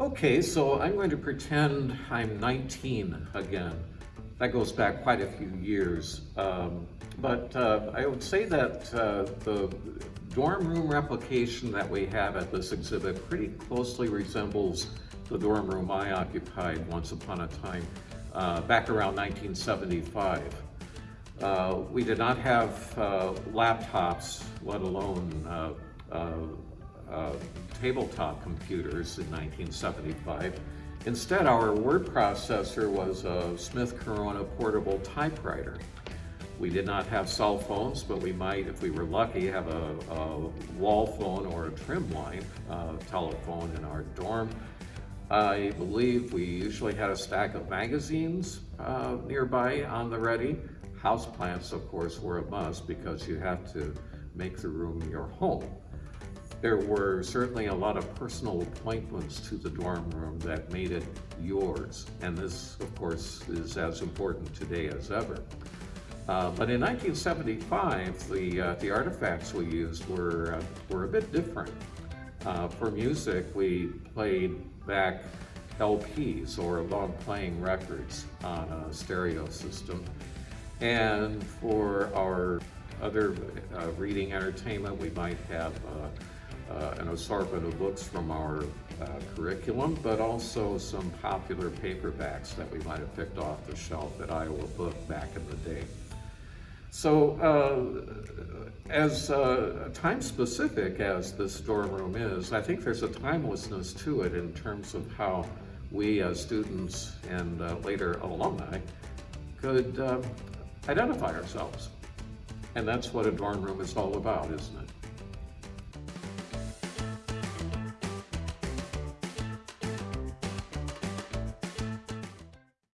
Okay, so I'm going to pretend I'm 19 again. That goes back quite a few years. Um, but uh, I would say that uh, the dorm room replication that we have at this exhibit pretty closely resembles the dorm room I occupied once upon a time, uh, back around 1975. Uh, we did not have uh, laptops, let alone uh, tabletop computers in 1975. Instead, our word processor was a Smith Corona portable typewriter. We did not have cell phones, but we might, if we were lucky, have a, a wall phone or a trim line uh, telephone in our dorm. I believe we usually had a stack of magazines uh, nearby on the ready. Houseplants, of course, were a must because you have to make the room your home. There were certainly a lot of personal appointments to the dorm room that made it yours. And this, of course, is as important today as ever. Uh, but in 1975, the, uh, the artifacts we used were, uh, were a bit different. Uh, for music, we played back LPs or long playing records on a stereo system. And for our other uh, reading entertainment, we might have uh, an assortment of books from our uh, curriculum, but also some popular paperbacks that we might have picked off the shelf at Iowa Book back in the day. So uh, as uh, time specific as this dorm room is, I think there's a timelessness to it in terms of how we as students and uh, later alumni could uh, identify ourselves. And that's what a dorm room is all about, isn't it?